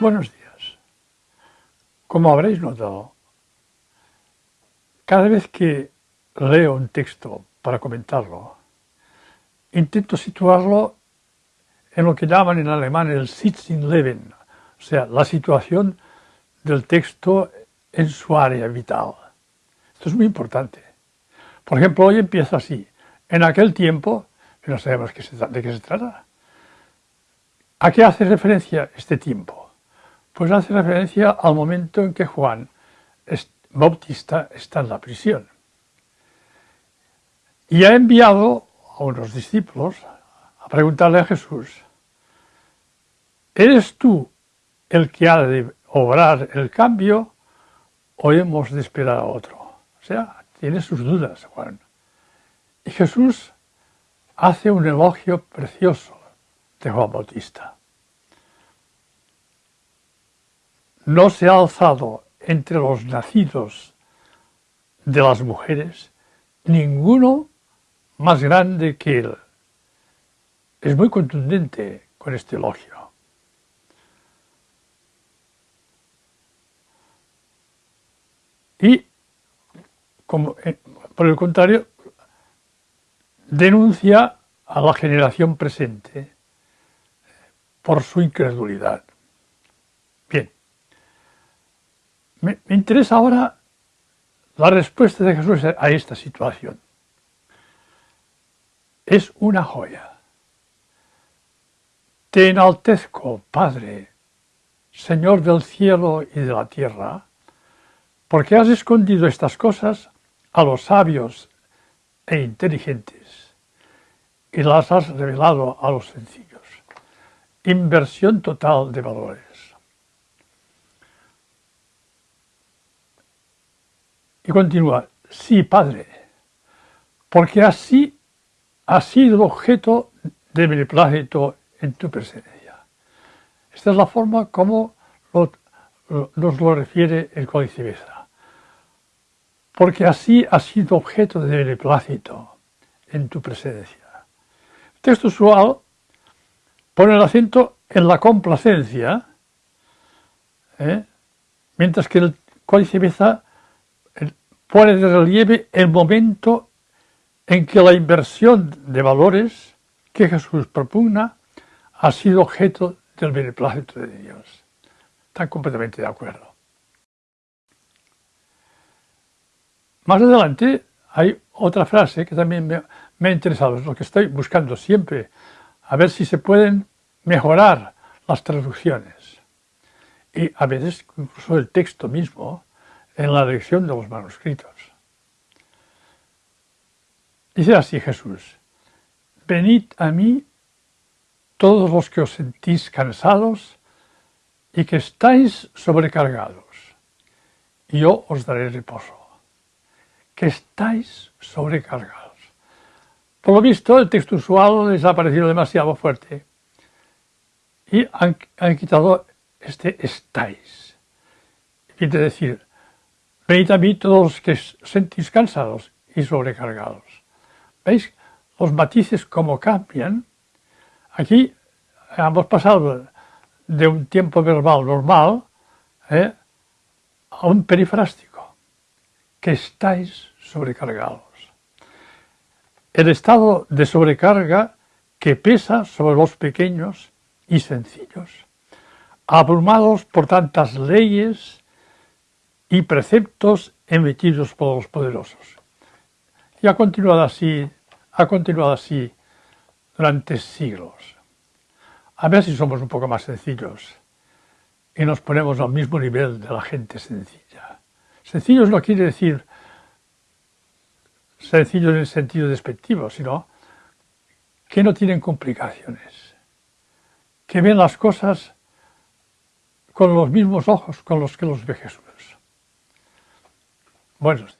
Buenos días. Como habréis notado, cada vez que leo un texto para comentarlo, intento situarlo en lo que llaman en alemán el Leben, o sea, la situación del texto en su área vital. Esto es muy importante. Por ejemplo, hoy empieza así. En aquel tiempo, no sabemos de qué se trata. ¿A qué hace referencia este tiempo? Pues hace referencia al momento en que Juan Bautista está en la prisión. Y ha enviado a unos discípulos a preguntarle a Jesús, ¿eres tú el que ha de obrar el cambio o hemos de esperar a otro? O sea, tiene sus dudas Juan. Y Jesús hace un elogio precioso de Juan Bautista. No se ha alzado entre los nacidos de las mujeres ninguno más grande que él. Es muy contundente con este elogio. Y, eh, por el contrario, denuncia a la generación presente por su incredulidad. Me, interesa ahora la respuesta de Jesús a esta situación. Es una joya. Te enaltezco, Padre, Señor del cielo y de la tierra, porque has escondido estas cosas a los sabios e inteligentes y las has revelado a los sencillos. Inversión total de valores. Y continúa, sí, Padre, porque así ha sido objeto de beneplácito en tu presencia. Esta es la forma como nos lo refiere el Códice Beza porque así ha sido objeto de beneplácito en tu presencia. El texto usual pone el acento en la complacencia, ¿eh? mientras que el Códice Beza pone de relieve el momento en que la inversión de valores que Jesús propugna ha sido objeto del beneplácito de Dios. Están completamente de acuerdo. Más adelante hay otra frase que también me, ha interesado, es lo que estoy buscando siempre, a ver si se pueden mejorar las traducciones. Y a veces incluso el texto mismo en la lección de los manuscritos. Dice así Jesús, venid a mí todos los que os sentís cansados y que estáis sobrecargados, y yo os daré reposo que estáis sobrecargados. Por lo visto, el texto usual les ha parecido demasiado fuerte y han, quitado este estáis. Quiere decir, venid todos los que sentís cansados y sobrecargados. ¿Veis los matices cómo cambian? Aquí hemos pasado de un tiempo verbal normal ¿eh? a un perifrástico que estáis sobrecargados. El estado de sobrecarga que pesa sobre los pequeños y sencillos, abrumados por tantas leyes y preceptos emitidos por los poderosos. Y ha continuado así, ha continuado así durante siglos. A ver si somos un poco más sencillos y nos ponemos al mismo nivel de la gente sencilla. Sencillos no quiere decir sencillos en el sentido despectivo, sino que no tienen complicaciones, que ven las cosas con los mismos ojos con los que los ve Jesús. Buenos